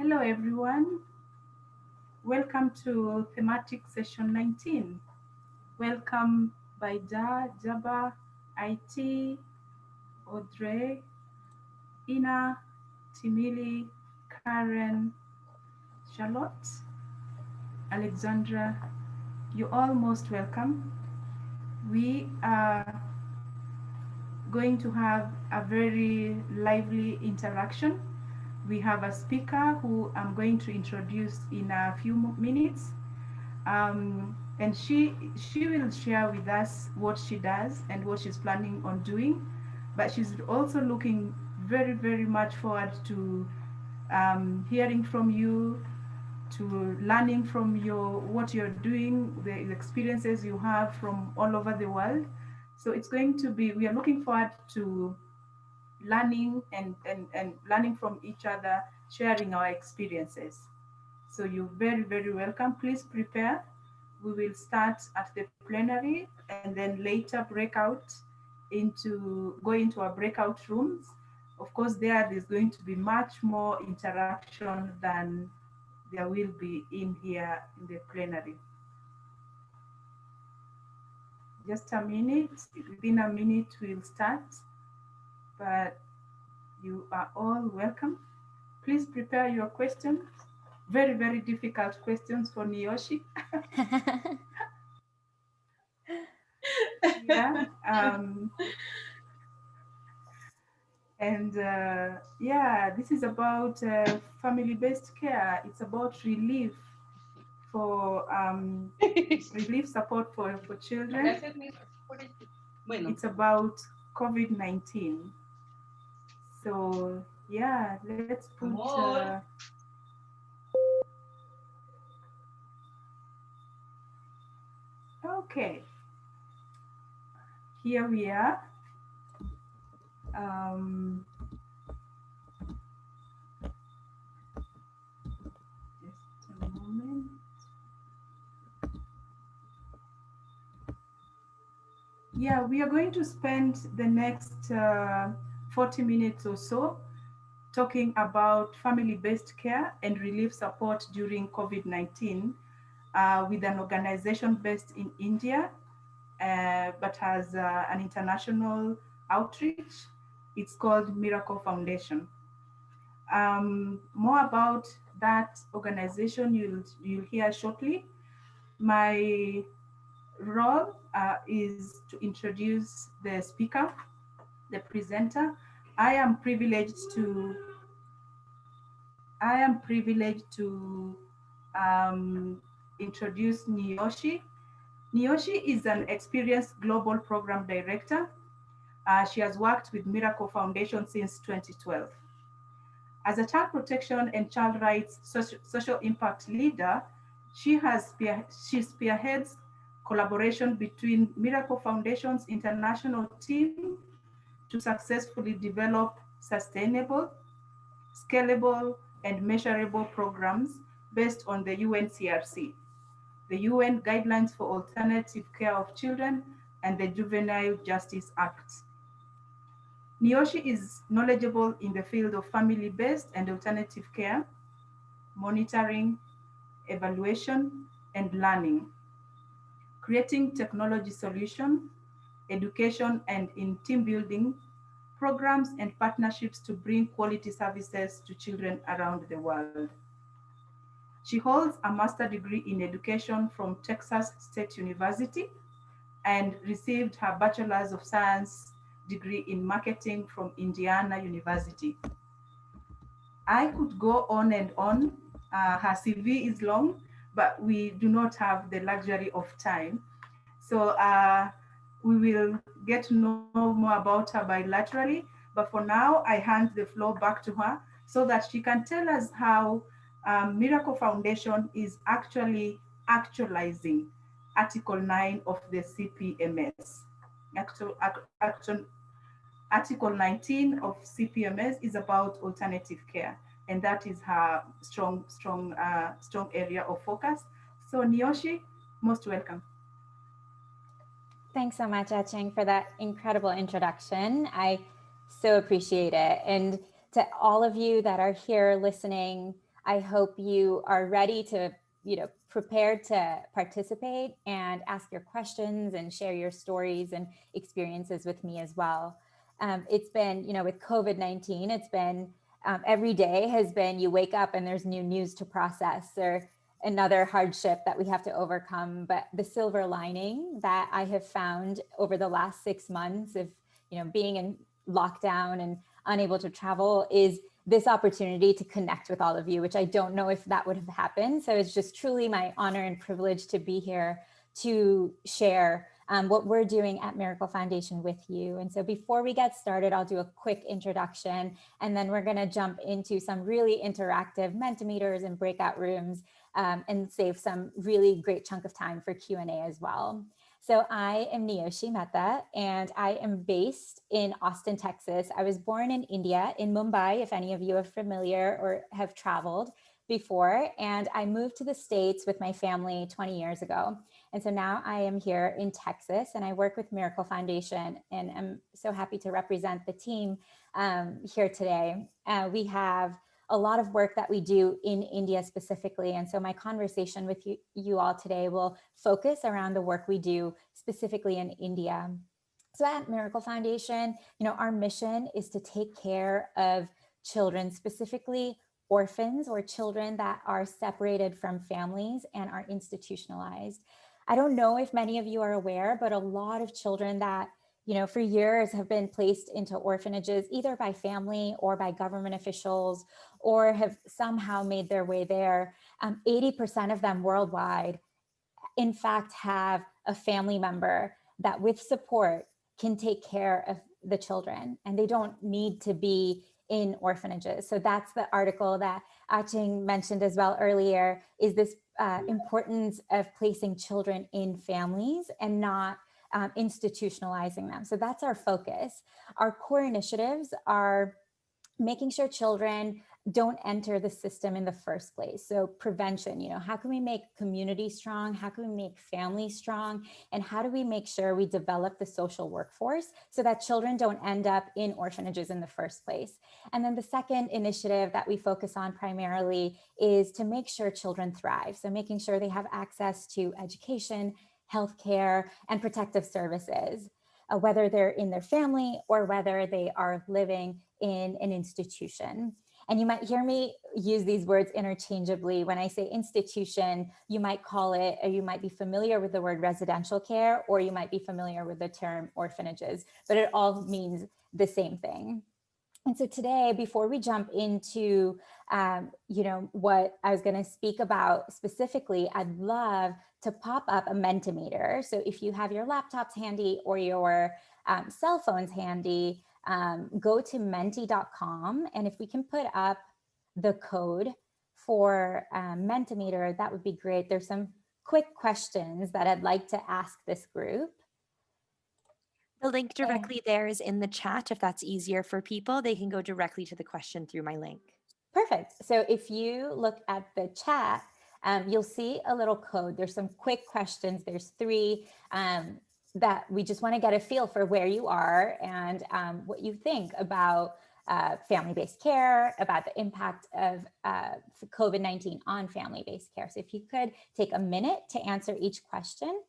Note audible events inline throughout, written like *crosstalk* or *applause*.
Hello, everyone. Welcome to thematic session 19. Welcome Baida, Jaba, IT, Audrey, Ina, Timili, Karen, Charlotte, Alexandra. You're all most welcome. We are going to have a very lively interaction. We have a speaker who I'm going to introduce in a few minutes. Um, and she, she will share with us what she does and what she's planning on doing. But she's also looking very, very much forward to um, hearing from you, to learning from your what you're doing, the experiences you have from all over the world. So it's going to be, we are looking forward to learning and, and, and learning from each other, sharing our experiences. So you're very, very welcome. Please prepare. We will start at the plenary and then later break out into, go into our breakout rooms. Of course, there there's going to be much more interaction than there will be in here in the plenary just a minute. Within a minute, we'll start. But you are all welcome. Please prepare your questions. Very, very difficult questions for Niyoshi. *laughs* yeah. Um, and uh, yeah, this is about uh, family-based care. It's about relief for um, *laughs* relief support for, for children. It's about COVID-19. So yeah, let's put uh, Okay, here we are. Um, just a moment. Yeah, we are going to spend the next uh, 40 minutes or so talking about family-based care and relief support during COVID-19 uh, with an organization based in India, uh, but has uh, an international outreach. It's called Miracle Foundation. Um, more about that organization you'll, you'll hear shortly. My role uh, is to introduce the speaker, the presenter. I am privileged to I am privileged to um, introduce Niyoshi. Niyoshi is an experienced global program director. Uh, she has worked with Miracle Foundation since 2012. As a child protection and child rights social, social impact leader, she has she spearheads collaboration between Miracle Foundation's international team to successfully develop sustainable, scalable, and measurable programs based on the UNCRC, the UN Guidelines for Alternative Care of Children, and the Juvenile Justice Act. Niyoshi is knowledgeable in the field of family-based and alternative care, monitoring, evaluation, and learning creating technology solutions, education and in team building programs and partnerships to bring quality services to children around the world. She holds a master degree in education from Texas State University and received her Bachelor's of Science degree in marketing from Indiana University. I could go on and on. Uh, her CV is long, but we do not have the luxury of time. So uh, we will get to know more about her bilaterally, but for now I hand the floor back to her so that she can tell us how um, Miracle Foundation is actually actualizing Article 9 of the CPMS. Actual, action, Article 19 of CPMS is about alternative care and that is her strong, strong, uh, strong area of focus. So Niyoshi, most welcome. Thanks so much, Etching, for that incredible introduction. I so appreciate it. And to all of you that are here listening, I hope you are ready to, you know, prepared to participate and ask your questions and share your stories and experiences with me as well. Um, it's been, you know, with COVID-19, it's been um, every day has been you wake up and there's new news to process or another hardship that we have to overcome. But the silver lining that I have found over the last six months of, you know, being in lockdown and unable to travel is this opportunity to connect with all of you, which I don't know if that would have happened. So it's just truly my honor and privilege to be here to share um, what we're doing at Miracle Foundation with you. And so before we get started, I'll do a quick introduction and then we're gonna jump into some really interactive Mentimeters and breakout rooms um, and save some really great chunk of time for Q&A as well. So I am Niyoshi Mehta and I am based in Austin, Texas. I was born in India, in Mumbai, if any of you are familiar or have traveled before. And I moved to the States with my family 20 years ago. And so now I am here in Texas and I work with Miracle Foundation and I'm so happy to represent the team um, here today. Uh, we have a lot of work that we do in India specifically. And so my conversation with you, you all today will focus around the work we do specifically in India. So at Miracle Foundation, you know, our mission is to take care of children, specifically orphans or children that are separated from families and are institutionalized. I don't know if many of you are aware, but a lot of children that, you know, for years have been placed into orphanages, either by family or by government officials, or have somehow made their way there. 80% um, of them worldwide, in fact, have a family member that with support can take care of the children and they don't need to be in orphanages. So that's the article that Achieng mentioned as well earlier, is this uh, importance of placing children in families and not um, institutionalizing them. So that's our focus. Our core initiatives are making sure children don't enter the system in the first place. So prevention, you know, how can we make community strong? How can we make families strong? And how do we make sure we develop the social workforce so that children don't end up in orphanages in the first place? And then the second initiative that we focus on primarily is to make sure children thrive. So making sure they have access to education, healthcare, and protective services. Uh, whether they're in their family or whether they are living in an institution. And you might hear me use these words interchangeably. When I say institution, you might call it, or you might be familiar with the word residential care, or you might be familiar with the term orphanages, but it all means the same thing. And so today, before we jump into, um, you know, what I was going to speak about specifically, I'd love to pop up a Mentimeter. So if you have your laptops handy or your um, cell phones handy, um, go to menti.com. And if we can put up the code for um, Mentimeter, that would be great. There's some quick questions that I'd like to ask this group. The link directly there is in the chat. If that's easier for people, they can go directly to the question through my link. Perfect. So if you look at the chat, um, you'll see a little code. There's some quick questions. There's three. Um, that we just want to get a feel for where you are and um, what you think about uh, family-based care, about the impact of uh, COVID-19 on family-based care. So if you could take a minute to answer each question.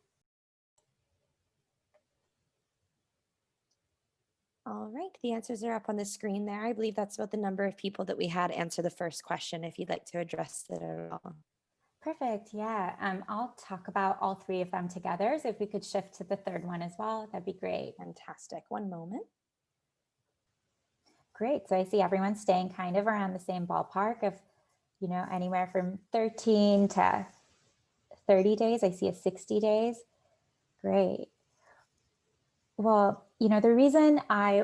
All right, the answers are up on the screen there. I believe that's about the number of people that we had answer the first question if you'd like to address it at all. Perfect. Yeah, um, I'll talk about all three of them together. So if we could shift to the third one as well, that'd be great. Fantastic. One moment. Great. So I see everyone staying kind of around the same ballpark of, you know, anywhere from 13 to 30 days. I see a 60 days. Great. Well, you know, the reason I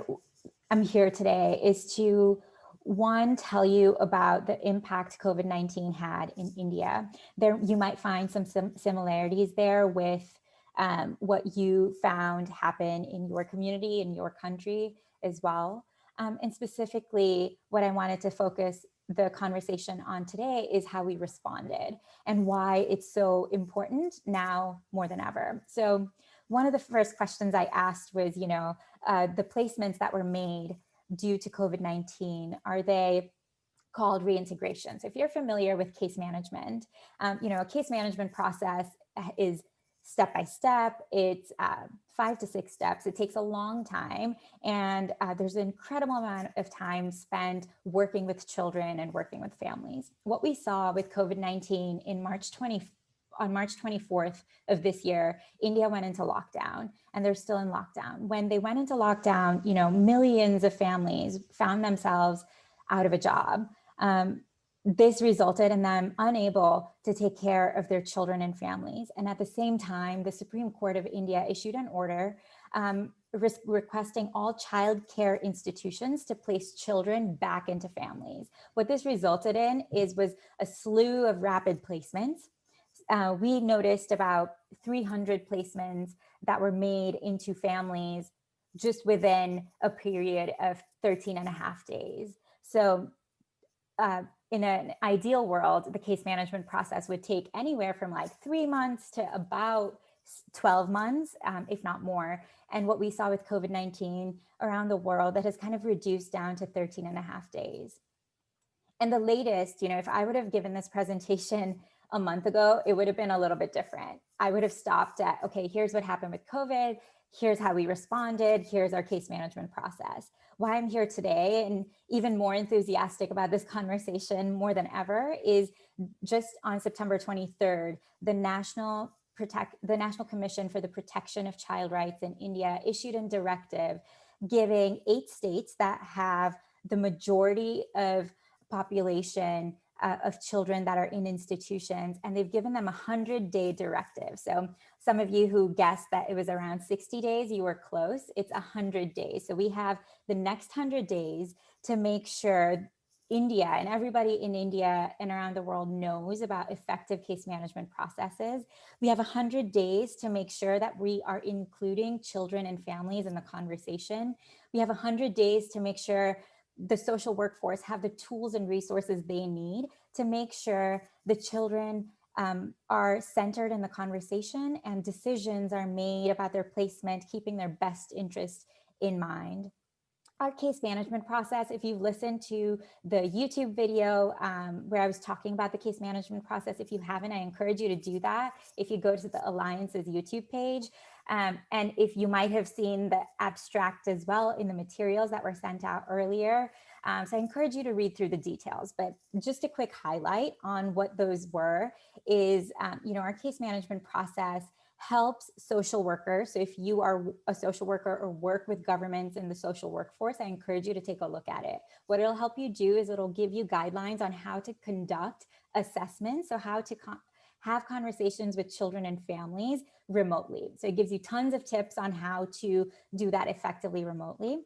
am here today is to one, tell you about the impact COVID-19 had in India. There, you might find some sim similarities there with um, what you found happen in your community, in your country as well. Um, and specifically, what I wanted to focus the conversation on today is how we responded and why it's so important now more than ever. So one of the first questions I asked was, you know, uh, the placements that were made due to COVID-19? Are they called reintegration. So if you're familiar with case management, um, you know, a case management process uh, is step by step. It's uh, five to six steps. It takes a long time. And uh, there's an incredible amount of time spent working with children and working with families. What we saw with COVID-19 in March 20, on March 24th of this year, India went into lockdown and they're still in lockdown. When they went into lockdown, you know, millions of families found themselves out of a job. Um, this resulted in them unable to take care of their children and families. And at the same time, the Supreme Court of India issued an order um, re requesting all child care institutions to place children back into families. What this resulted in is was a slew of rapid placements. Uh, we noticed about 300 placements that were made into families just within a period of 13 and a half days. So uh, in an ideal world, the case management process would take anywhere from like three months to about 12 months, um, if not more. And what we saw with COVID-19 around the world that has kind of reduced down to 13 and a half days. And the latest, you know, if I would have given this presentation a month ago, it would have been a little bit different. I would have stopped at, okay, here's what happened with COVID. Here's how we responded. Here's our case management process why I'm here today and even more enthusiastic about this conversation more than ever is just on September 23rd, the National Protect the National Commission for the Protection of Child Rights in India issued a directive giving eight states that have the majority of population uh, of children that are in institutions and they've given them a 100 day directive. So some of you who guessed that it was around 60 days, you were close. It's 100 days. So we have the next 100 days to make sure India and everybody in India and around the world knows about effective case management processes. We have 100 days to make sure that we are including children and families in the conversation. We have 100 days to make sure the social workforce have the tools and resources they need to make sure the children um, are centered in the conversation and decisions are made about their placement, keeping their best interest in mind. Our case management process, if you've listened to the YouTube video um, where I was talking about the case management process, if you haven't, I encourage you to do that. If you go to the Alliance's YouTube page, um, and if you might have seen the abstract as well in the materials that were sent out earlier. Um, so I encourage you to read through the details, but just a quick highlight on what those were is, um, you know, our case management process helps social workers. So if you are a social worker or work with governments in the social workforce, I encourage you to take a look at it. What it'll help you do is it'll give you guidelines on how to conduct assessments. So how to have conversations with children and families remotely. So it gives you tons of tips on how to do that effectively remotely.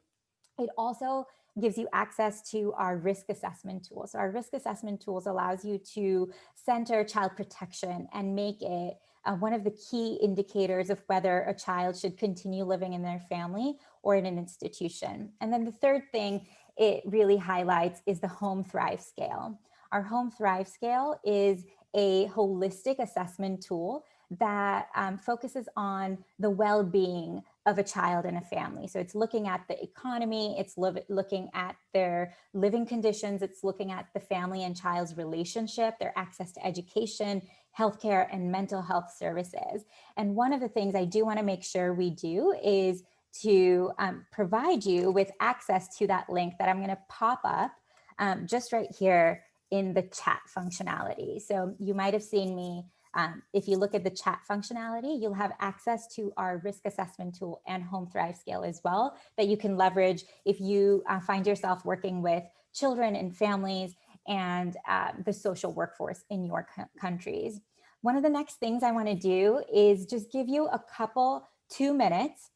It also gives you access to our risk assessment tools. So our risk assessment tools allows you to center child protection and make it uh, one of the key indicators of whether a child should continue living in their family or in an institution. And then the third thing it really highlights is the Home Thrive Scale. Our Home Thrive Scale is a holistic assessment tool that um, focuses on the well-being of a child and a family. So it's looking at the economy, it's looking at their living conditions, it's looking at the family and child's relationship, their access to education, healthcare, and mental health services. And one of the things I do wanna make sure we do is to um, provide you with access to that link that I'm gonna pop up um, just right here in the chat functionality. So you might have seen me um, if you look at the chat functionality, you'll have access to our risk assessment tool and Home Thrive Scale as well that you can leverage if you uh, find yourself working with children and families and uh, the social workforce in your countries. One of the next things I want to do is just give you a couple, two minutes,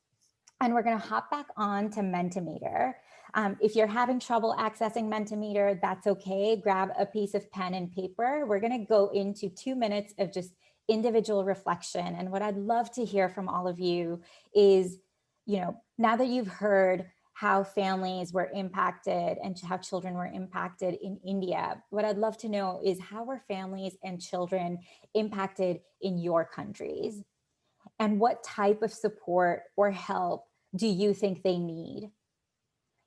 and we're going to hop back on to Mentimeter. Um, if you're having trouble accessing Mentimeter, that's okay. Grab a piece of pen and paper. We're going to go into two minutes of just individual reflection. And what I'd love to hear from all of you is, you know, now that you've heard how families were impacted and how children were impacted in India. What I'd love to know is how were families and children impacted in your countries? And what type of support or help do you think they need?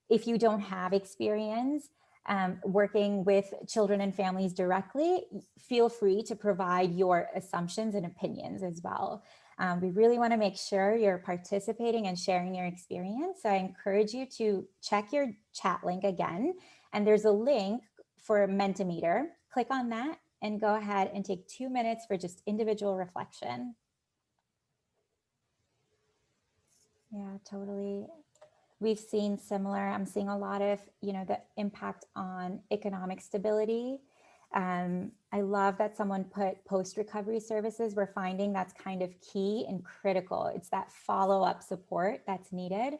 If you don't have experience, um, working with children and families directly, feel free to provide your assumptions and opinions as well. Um, we really want to make sure you're participating and sharing your experience. So I encourage you to check your chat link again. And there's a link for Mentimeter. Click on that and go ahead and take two minutes for just individual reflection. Yeah, totally. We've seen similar, I'm seeing a lot of, you know, the impact on economic stability. Um, I love that someone put post-recovery services. We're finding that's kind of key and critical. It's that follow-up support that's needed.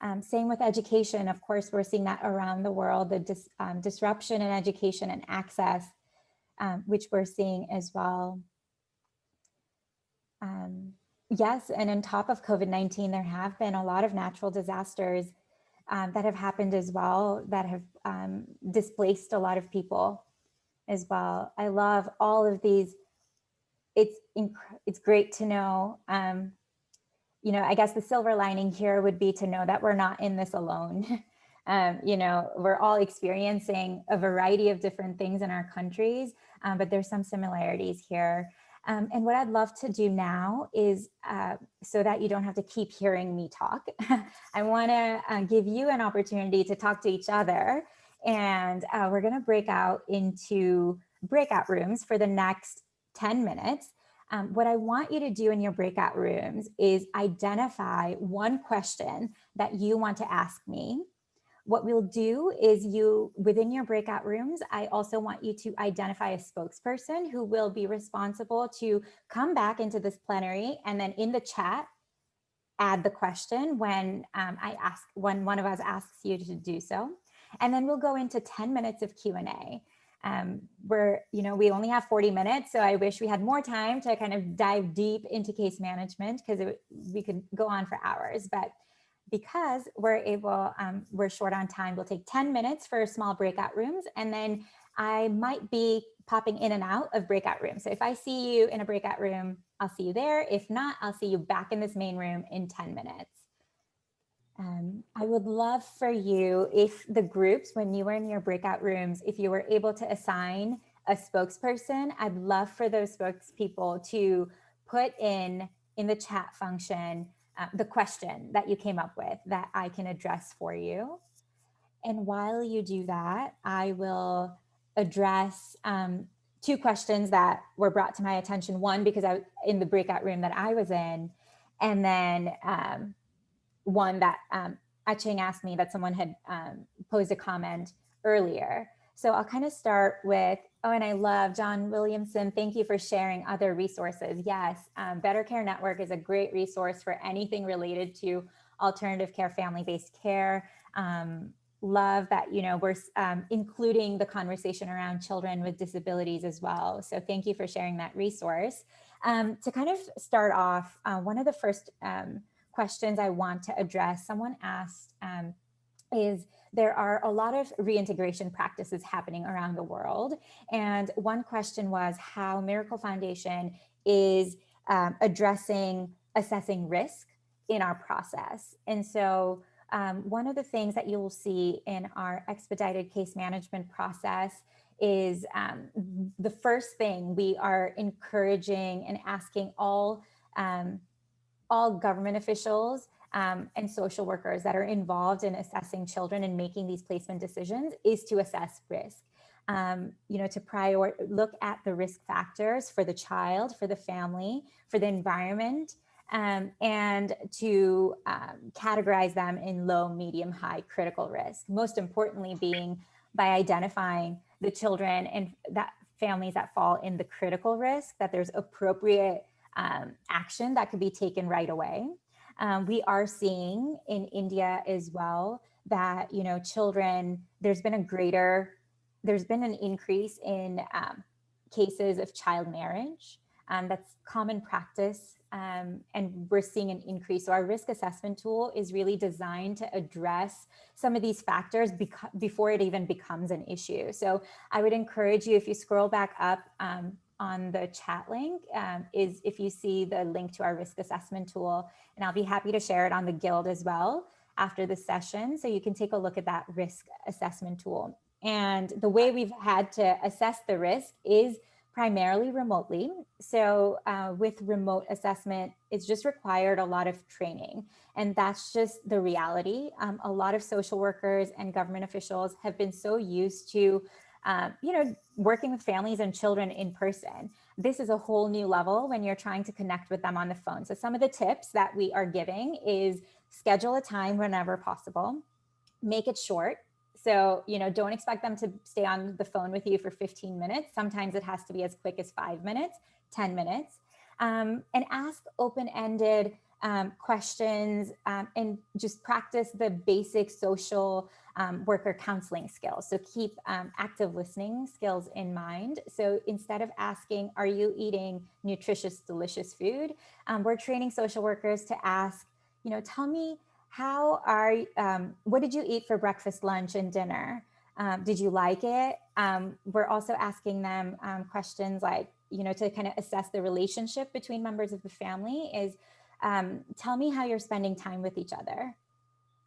Um, same with education. Of course, we're seeing that around the world, the dis, um, disruption in education and access, um, which we're seeing as well. Um, yes, and on top of COVID-19, there have been a lot of natural disasters um, that have happened as well that have um, displaced a lot of people as well. I love all of these. It's it's great to know. Um, you know, I guess the silver lining here would be to know that we're not in this alone. *laughs* um, you know, we're all experiencing a variety of different things in our countries, um, but there's some similarities here. Um, and what I'd love to do now is, uh, so that you don't have to keep hearing me talk, *laughs* I wanna uh, give you an opportunity to talk to each other and uh, we're gonna break out into breakout rooms for the next 10 minutes. Um, what I want you to do in your breakout rooms is identify one question that you want to ask me. What we'll do is you, within your breakout rooms, I also want you to identify a spokesperson who will be responsible to come back into this plenary and then in the chat, add the question when um, I ask, when one of us asks you to do so. And then we'll go into 10 minutes of Q&A. Um, we're, you know, we only have 40 minutes, so I wish we had more time to kind of dive deep into case management because we could go on for hours. But because we're able, um, we're short on time, we'll take 10 minutes for small breakout rooms, and then I might be popping in and out of breakout rooms. So if I see you in a breakout room, I'll see you there. If not, I'll see you back in this main room in 10 minutes. Um, I would love for you if the groups, when you were in your breakout rooms, if you were able to assign a spokesperson, I'd love for those spokespeople to put in in the chat function uh, the question that you came up with that I can address for you. And while you do that, I will address um, two questions that were brought to my attention. One, because I in the breakout room that I was in, and then um, one that um, Achieng asked me that someone had um, posed a comment earlier. So I'll kind of start with, oh, and I love John Williamson. Thank you for sharing other resources. Yes, um, Better Care Network is a great resource for anything related to alternative care, family-based care. Um, love that, you know, we're um, including the conversation around children with disabilities as well. So thank you for sharing that resource. Um, to kind of start off, uh, one of the first um, questions I want to address. Someone asked, um, is there are a lot of reintegration practices happening around the world. And one question was how Miracle Foundation is um, addressing assessing risk in our process. And so um, one of the things that you will see in our expedited case management process is um, the first thing we are encouraging and asking all um, all government officials um, and social workers that are involved in assessing children and making these placement decisions is to assess risk. Um, you know, to prior look at the risk factors for the child, for the family, for the environment, um, and to um, categorize them in low, medium, high critical risk. Most importantly being by identifying the children and that families that fall in the critical risk, that there's appropriate um, action that could be taken right away. Um, we are seeing in India as well that, you know, children, there's been a greater, there's been an increase in um, cases of child marriage. Um, that's common practice um, and we're seeing an increase. So our risk assessment tool is really designed to address some of these factors before it even becomes an issue. So I would encourage you, if you scroll back up um, on the chat link um, is if you see the link to our risk assessment tool, and I'll be happy to share it on the Guild as well after the session. So you can take a look at that risk assessment tool. And the way we've had to assess the risk is primarily remotely. So uh, with remote assessment, it's just required a lot of training. And that's just the reality. Um, a lot of social workers and government officials have been so used to, uh, you know, working with families and children in person. This is a whole new level when you're trying to connect with them on the phone. So some of the tips that we are giving is schedule a time whenever possible, make it short. So, you know, don't expect them to stay on the phone with you for 15 minutes. Sometimes it has to be as quick as five minutes, 10 minutes, um, and ask open-ended um, questions um, and just practice the basic social um, worker counseling skills. So keep um, active listening skills in mind. So instead of asking, are you eating nutritious, delicious food? Um, we're training social workers to ask, you know, tell me how are, um, what did you eat for breakfast, lunch, and dinner? Um, did you like it? Um, we're also asking them questions like, you know, to kind of assess the relationship between members of the family is, tell me how you're spending time with each other.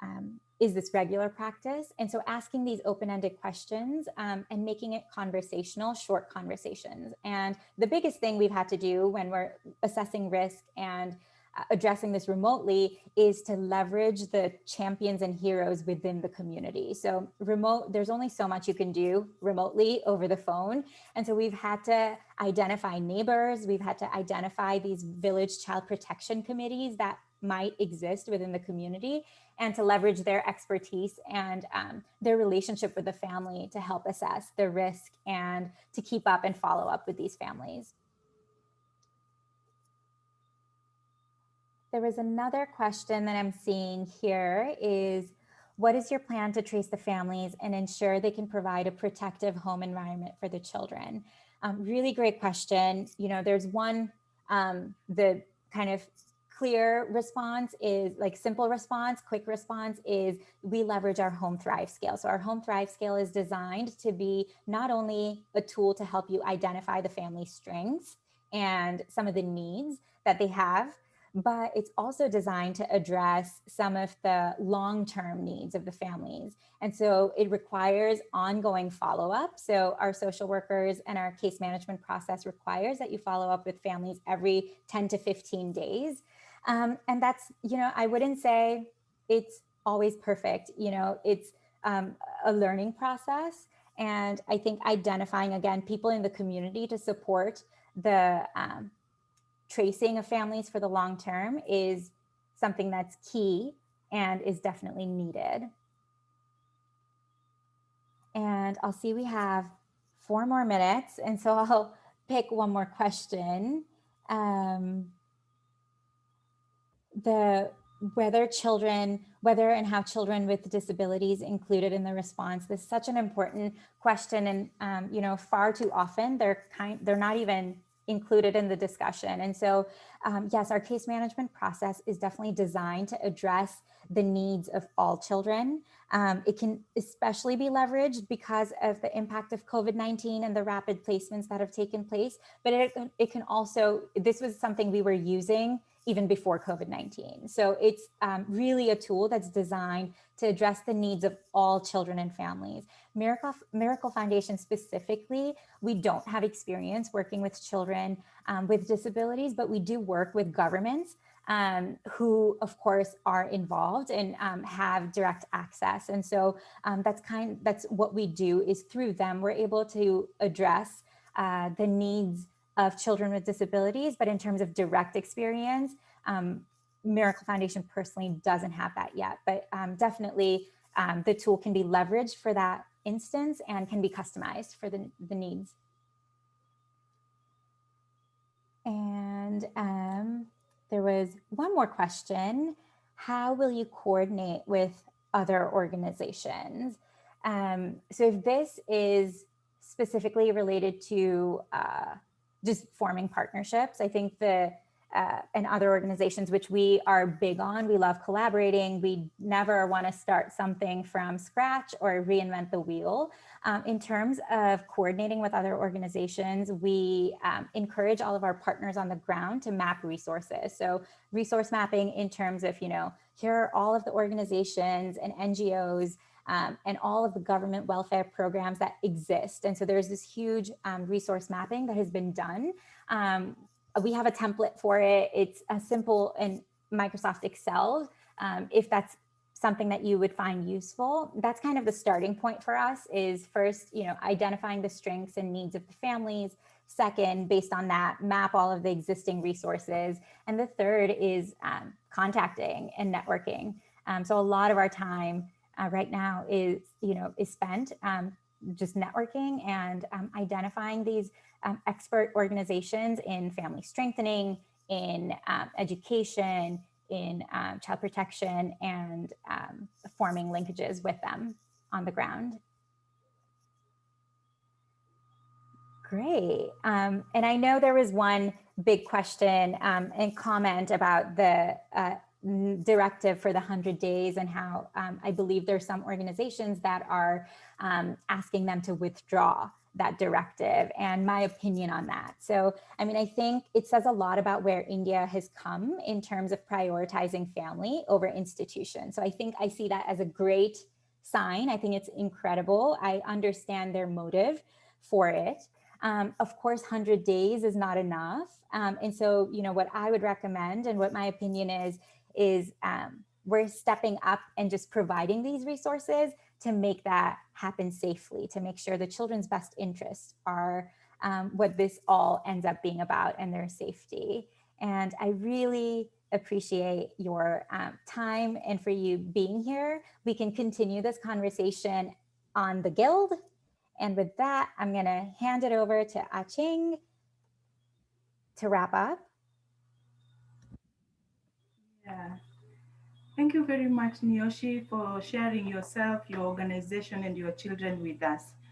Um, is this regular practice? And so asking these open-ended questions um, and making it conversational, short conversations. And the biggest thing we've had to do when we're assessing risk and uh, addressing this remotely is to leverage the champions and heroes within the community. So remote, there's only so much you can do remotely over the phone. And so we've had to identify neighbors, we've had to identify these village child protection committees that might exist within the community and to leverage their expertise and um, their relationship with the family to help assess the risk and to keep up and follow up with these families. There was another question that I'm seeing here is, what is your plan to trace the families and ensure they can provide a protective home environment for the children? Um, really great question. You know, there's one, um, the kind of clear response is like simple response, quick response is we leverage our home thrive scale. So our home thrive scale is designed to be not only a tool to help you identify the family strengths and some of the needs that they have, but it's also designed to address some of the long-term needs of the families. And so it requires ongoing follow-up. So our social workers and our case management process requires that you follow up with families every 10 to 15 days. Um, and that's, you know, I wouldn't say it's always perfect. You know, it's um, a learning process. And I think identifying, again, people in the community to support the um, tracing of families for the long term is something that's key and is definitely needed. And I'll see we have four more minutes. And so I'll *laughs* pick one more question. Um, the whether children, whether and how children with disabilities included in the response. This is such an important question. And, um, you know, far too often they're kind, they're not even included in the discussion. And so, um, yes, our case management process is definitely designed to address the needs of all children. Um, it can especially be leveraged because of the impact of COVID-19 and the rapid placements that have taken place, but it, it can also, this was something we were using even before COVID-19. So it's um, really a tool that's designed to address the needs of all children and families. Miracle, Miracle Foundation specifically, we don't have experience working with children um, with disabilities, but we do work with governments um, who of course are involved and um, have direct access. And so um, that's kind that's what we do is through them, we're able to address uh, the needs of children with disabilities, but in terms of direct experience, um, Miracle Foundation personally doesn't have that yet, but um, definitely um, the tool can be leveraged for that instance and can be customized for the, the needs. And um, there was one more question. How will you coordinate with other organizations? Um, so if this is specifically related to uh, just forming partnerships. I think the uh, and other organizations, which we are big on. We love collaborating. We never want to start something from scratch or reinvent the wheel. Um, in terms of coordinating with other organizations, we um, encourage all of our partners on the ground to map resources. So resource mapping in terms of, you know, here are all of the organizations and NGOs um, and all of the government welfare programs that exist. And so there's this huge um, resource mapping that has been done. Um, we have a template for it. It's a simple in Microsoft Excel. Um, if that's something that you would find useful, that's kind of the starting point for us is first, you know, identifying the strengths and needs of the families. Second, based on that, map all of the existing resources. And the third is um, contacting and networking. Um, so a lot of our time uh, right now is, you know, is spent um, just networking and um, identifying these um, expert organizations in family strengthening, in um, education, in um, child protection, and um, forming linkages with them on the ground. Great. Um, and I know there was one big question um, and comment about the uh, directive for the 100 days and how um, I believe there's some organizations that are um, asking them to withdraw that directive and my opinion on that. So, I mean, I think it says a lot about where India has come in terms of prioritizing family over institution. So I think I see that as a great sign. I think it's incredible. I understand their motive for it. Um, of course, 100 days is not enough. Um, and so, you know, what I would recommend and what my opinion is, is um, we're stepping up and just providing these resources to make that happen safely, to make sure the children's best interests are um, what this all ends up being about and their safety. And I really appreciate your um, time and for you being here. We can continue this conversation on the Guild. And with that, I'm gonna hand it over to Achieng to wrap up. Yeah. Thank you very much, Niyoshi, for sharing yourself, your organization, and your children with us.